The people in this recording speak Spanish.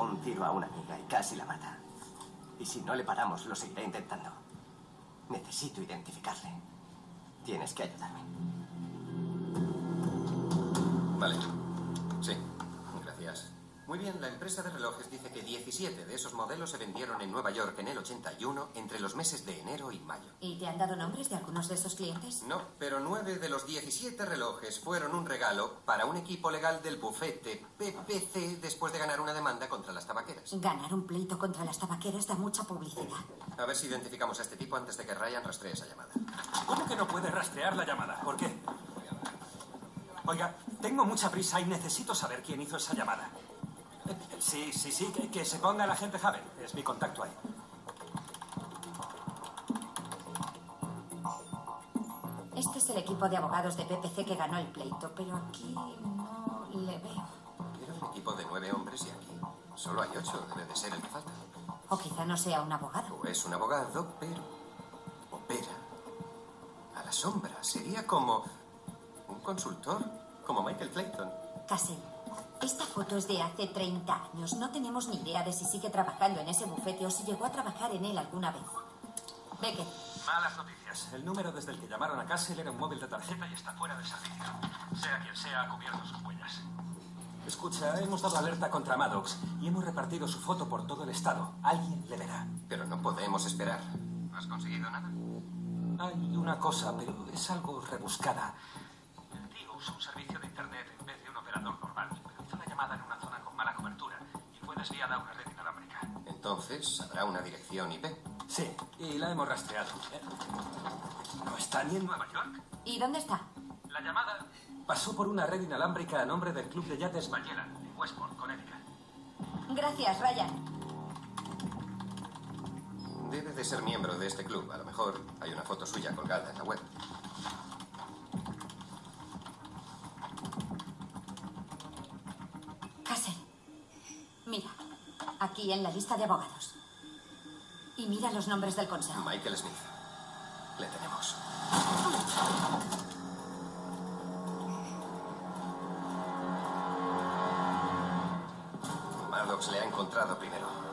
un tiro a una amiga y casi la mata. Y si no le paramos, lo seguiré intentando. Necesito identificarle. Tienes que ayudarme. Vale. Muy bien, la empresa de relojes dice que 17 de esos modelos se vendieron en Nueva York en el 81 entre los meses de enero y mayo. ¿Y te han dado nombres de algunos de esos clientes? No, pero 9 de los 17 relojes fueron un regalo para un equipo legal del bufete PPC después de ganar una demanda contra las tabaqueras. Ganar un pleito contra las tabaqueras da mucha publicidad. A ver si identificamos a este tipo antes de que Ryan rastree esa llamada. ¿Cómo que no puede rastrear la llamada? ¿Por qué? Oiga, tengo mucha prisa y necesito saber quién hizo esa llamada. Sí, sí, sí, que, que se ponga el agente Haven. Es mi contacto ahí. Este es el equipo de abogados de PPC que ganó el pleito, pero aquí no le veo. Era un equipo de nueve hombres y aquí solo hay ocho. Debe de ser el que falta. O quizá no sea un abogado. O es un abogado, pero opera a la sombra. Sería como un consultor, como Michael Clayton. Casey, esta foto es de hace 30 años. No tenemos ni idea de si sigue trabajando en ese bufete o si llegó a trabajar en él alguna vez. Beckett, Malas noticias. El número desde el que llamaron a Castle era un móvil de tarjeta y está fuera de servicio. Sea quien sea, ha cubierto sus huellas. Escucha, hemos dado alerta contra Maddox y hemos repartido su foto por todo el estado. Alguien le verá. Pero no podemos esperar. ¿No has conseguido nada? Hay una cosa, pero es algo rebuscada. El tío usa un servicio de internet en vez de un operador normal, pero hizo la llamada en una zona con mala cobertura y fue desviada a una red inalámbrica. Entonces habrá una dirección IP. Sí, y la hemos rastreado. ¿No está ni en Nueva York? ¿y dónde está? La llamada pasó por una red inalámbrica a nombre del club de yates Magellan, en Westport, Connecticut. Gracias, Ryan. Debe de ser miembro de este club. A lo mejor hay una foto suya colgada en la web. Casey, mira, aquí en la lista de abogados. Y mira los nombres del consejo. Michael Smith. Le tenemos. Maddox le ha encontrado primero.